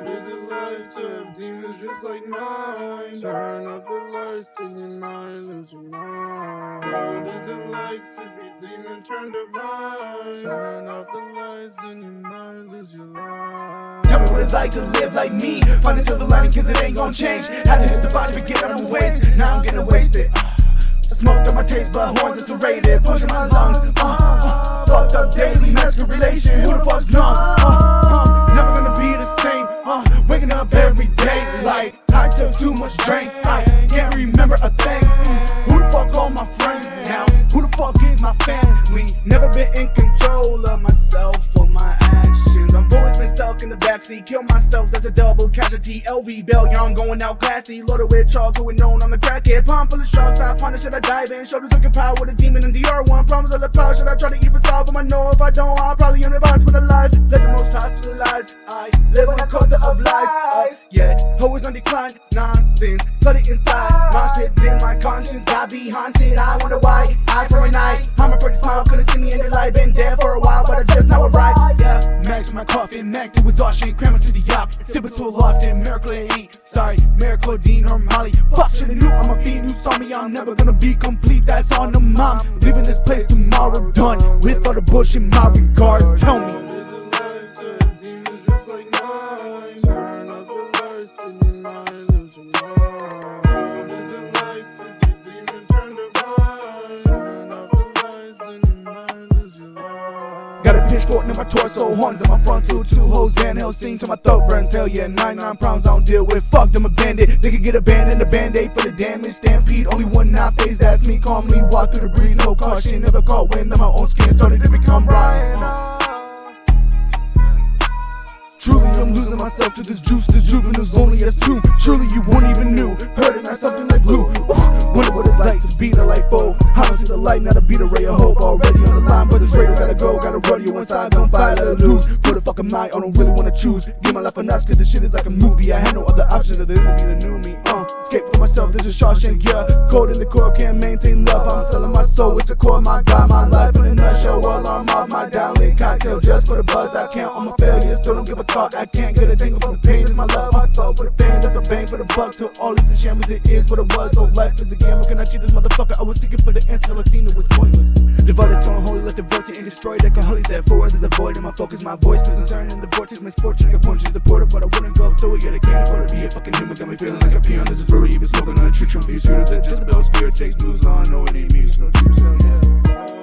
What is to have demons just like mine? Turn up the lights till you might lose your mind. What is like to be demon turned divine? Turn off the lights and you might lose your life. Tell me what it's like to live like me. Find a silver lining cause it ain't gon' change. Had to hit the body, forget out of my waist. Now I'm getting wasted. Smoked on my taste, but horns is serrated. Pushing my lungs. Uh, uh, fucked up daily, masculine relation. Who the fuck's numb? Uh, remember a thing. Who the fuck all my friends now? Who the fuck is my family? Never been in control of myself or my actions. I've always been stuck in the backseat. Kill myself, that's a double casualty. LV Bell, young, going out classy. Loaded with chocolate with known on the crackhead. Palm full of sharks, I punish, should I dive in? Shoulders looking power with a demon in the R1. Problems of the power, should I try to even solve them? I know if I don't, I'll probably universe with the lies. Nonsense. it inside, my shit's in my conscience. I be haunted, I wonder why. Eye for an eye, I'm a pretty smile, couldn't see me in the light. Been there for a while, but I just now arrived. Yeah, max my coffin, mac to exhaustion, cramming to the yacht. Sipping too often, miracle it ain't. Sorry, miracle Dean or Molly. Fuck, shoulda knew I'm a fiend. You saw me, I'm never gonna be complete. That's on the mom. Leaving this place tomorrow, done with all the bullshit. My regards, tell me. Pitchfork in my torso, horns in my frontal, two hoes, Van Helsing till my throat burns. Hell yeah, 99 problems I don't deal with. Fuck them, a bandit. They can get a band and a band aid for the damage. Stampede, only one not phase, that's me. Calmly walk through the breeze, no caution. Never caught wind, my own skin started to become Ryan. Uh. Truly, I'm losing myself to this juice. This juvenile's only as two. Surely you won't even knew. It, not something like glue. Ooh, wonder what it's like to be the light foe. I don't see the light, not to be the ray of hope. Inside, gon' fight, let it loose. Who the fuck am I? I don't really wanna choose. Give my life a notch, cause this shit is like a movie. I had no other option other than to be the new me. Uh, escape for myself, this is Shawshank, yeah. Cold in the core, can't maintain love. I'm selling my soul, it's the core, my God, my life in a nutshell. Well, I'm off my downlink cocktail just for the buzz. I count on my failures, still don't give a thought. I can't get a tingle from the pain. Is my love, my soul for the fame. That's a bang for the buck. Till all is a shame as it is what it was. So life is a game. Can I cheat this motherfucker? I was seeking for the answer, I seen it was pointless. Divided to unholy, let the vortex and destroy alcoholics. There's a void in my focus. My voice is uncertain in the vortex. Misfortune, like a punch to the portal, but I wouldn't go through it yet. I can't afford to be a fucking human. Got me feeling like a peon. This is brutal. Even smoking on a tree trunk. Be sure that Jezebel spirit takes blues on. No, it ain't me. So, so yeah. Is